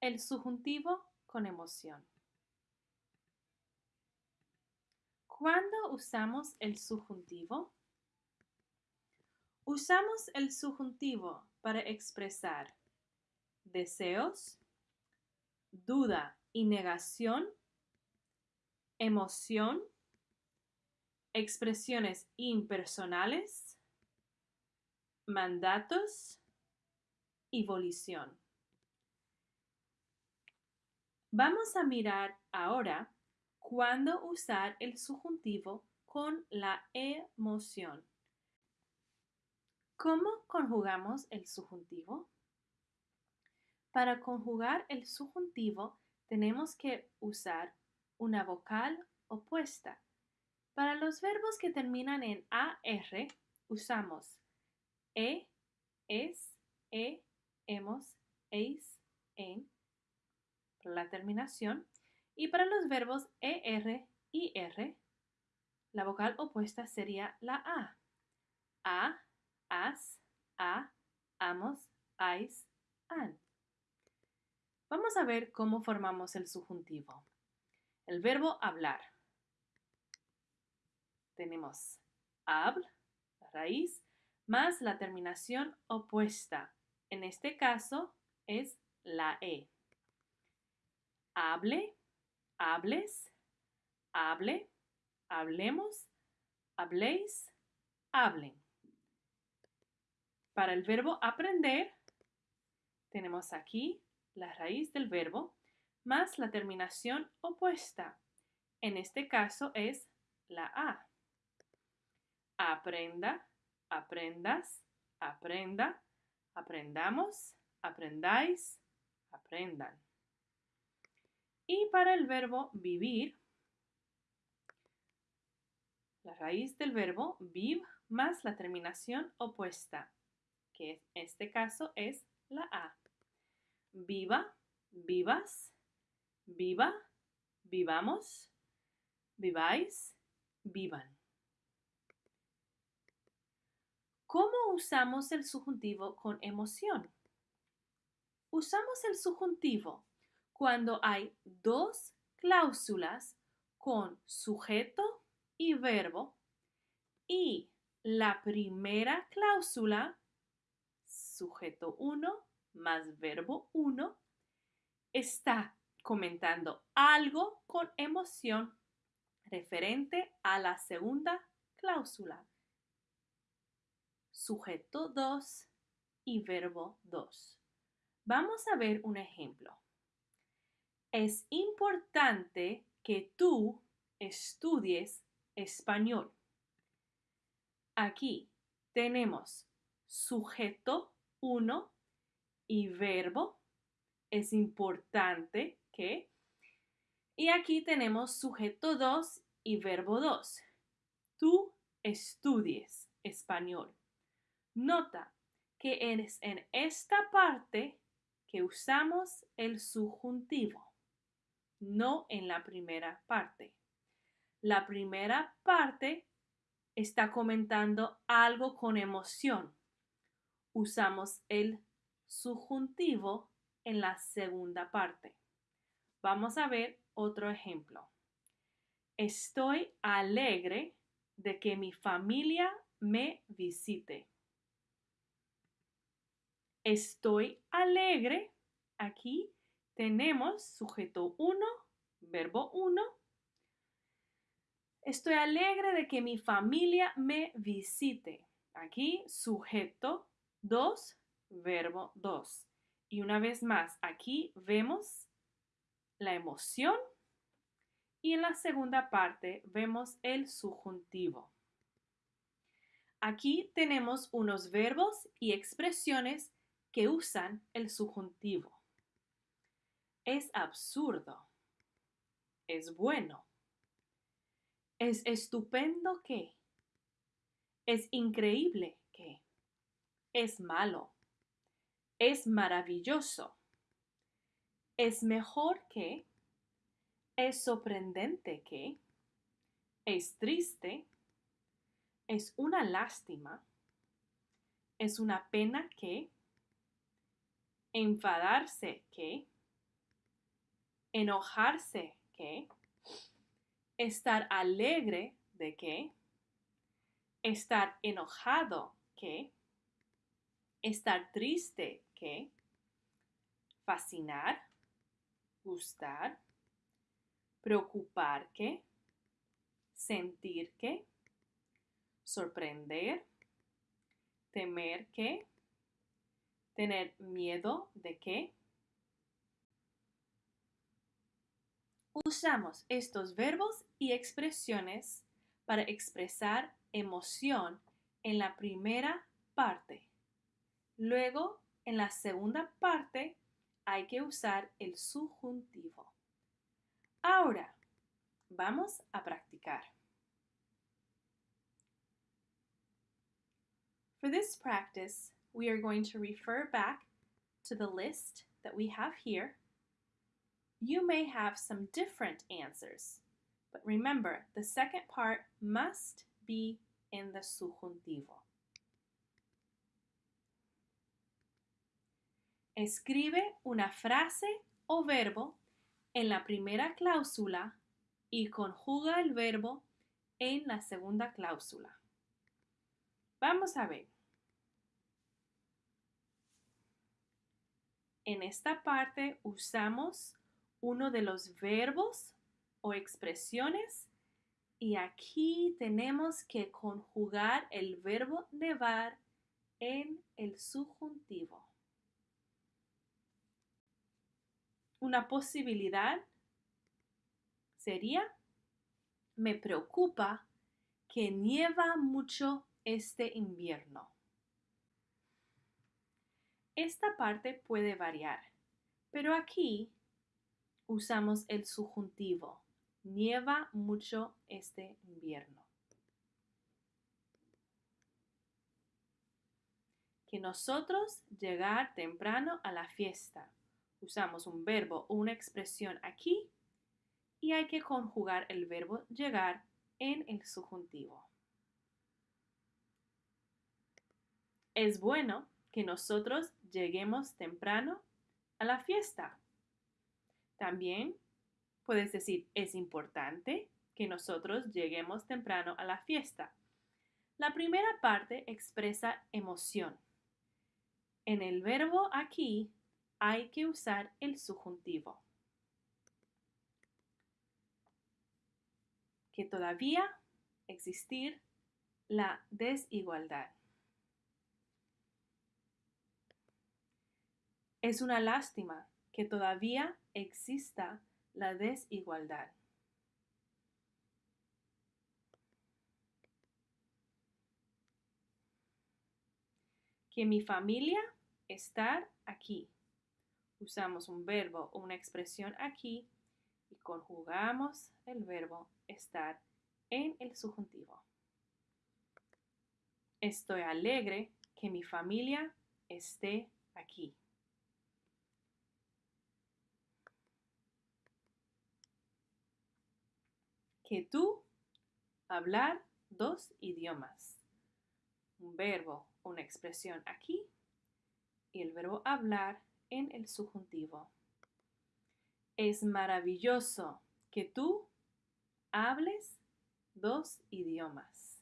El subjuntivo con emoción. ¿Cuándo usamos el subjuntivo? Usamos el subjuntivo para expresar deseos, duda y negación, emoción, expresiones impersonales, mandatos y volición. Vamos a mirar ahora cuándo usar el subjuntivo con la emoción. ¿Cómo conjugamos el subjuntivo? Para conjugar el subjuntivo tenemos que usar una vocal opuesta. Para los verbos que terminan en AR usamos E, es, e, hemos, eis, en, la terminación. Y para los verbos ER y R, la vocal opuesta sería la A. A, as, a, amos, ais, an. Vamos a ver cómo formamos el subjuntivo. El verbo hablar. Tenemos habl, la raíz, más la terminación opuesta. En este caso es la E hable, hables, hable, hablemos, habléis, hablen. Para el verbo aprender, tenemos aquí la raíz del verbo más la terminación opuesta. En este caso es la A. Aprenda, aprendas, aprenda, aprendamos, aprendáis, aprendan. Y para el verbo vivir, la raíz del verbo viv más la terminación opuesta, que en este caso es la A. Viva, vivas, viva, vivamos, viváis, vivan. ¿Cómo usamos el subjuntivo con emoción? Usamos el subjuntivo cuando hay dos cláusulas con sujeto y verbo y la primera cláusula, sujeto 1 más verbo 1, está comentando algo con emoción referente a la segunda cláusula, sujeto 2 y verbo 2. Vamos a ver un ejemplo es importante que tú estudies español. Aquí tenemos sujeto 1 y verbo. Es importante que. Y aquí tenemos sujeto 2 y verbo 2. Tú estudies español. Nota que es en esta parte que usamos el subjuntivo no en la primera parte. La primera parte está comentando algo con emoción. Usamos el subjuntivo en la segunda parte. Vamos a ver otro ejemplo. Estoy alegre de que mi familia me visite. Estoy alegre aquí tenemos sujeto 1, verbo 1. Estoy alegre de que mi familia me visite. Aquí sujeto 2, verbo 2. Y una vez más, aquí vemos la emoción y en la segunda parte vemos el subjuntivo. Aquí tenemos unos verbos y expresiones que usan el subjuntivo. Es absurdo. Es bueno. Es estupendo que. Es increíble que. Es malo. Es maravilloso. Es mejor que. Es sorprendente que. Es triste. Es una lástima. Es una pena que. Enfadarse que enojarse, ¿qué? Estar alegre, ¿de qué? Estar enojado, ¿qué? Estar triste, ¿qué? Fascinar, gustar, preocupar, ¿qué? Sentir, ¿qué? Sorprender, temer, ¿qué? Tener miedo, ¿de qué? Usamos estos verbos y expresiones para expresar emoción en la primera parte. Luego, en la segunda parte, hay que usar el subjuntivo. Ahora, vamos a practicar. For this practice, we are going to refer back to the list that we have here You may have some different answers, but remember the second part must be in the subjuntivo. Escribe una frase o verbo en la primera cláusula y conjuga el verbo en la segunda cláusula. Vamos a ver. En esta parte usamos uno de los verbos o expresiones y aquí tenemos que conjugar el verbo nevar en el subjuntivo. Una posibilidad sería, me preocupa que nieva mucho este invierno. Esta parte puede variar, pero aquí usamos el subjuntivo. Nieva mucho este invierno. Que nosotros llegar temprano a la fiesta. Usamos un verbo o una expresión aquí y hay que conjugar el verbo llegar en el subjuntivo. Es bueno que nosotros lleguemos temprano a la fiesta. También puedes decir, es importante que nosotros lleguemos temprano a la fiesta. La primera parte expresa emoción. En el verbo aquí hay que usar el subjuntivo. Que todavía existir la desigualdad. Es una lástima que todavía exista la desigualdad. Que mi familia estar aquí. Usamos un verbo o una expresión aquí y conjugamos el verbo estar en el subjuntivo. Estoy alegre que mi familia esté aquí. Que tú hablar dos idiomas. Un verbo, una expresión aquí y el verbo hablar en el subjuntivo. Es maravilloso que tú hables dos idiomas.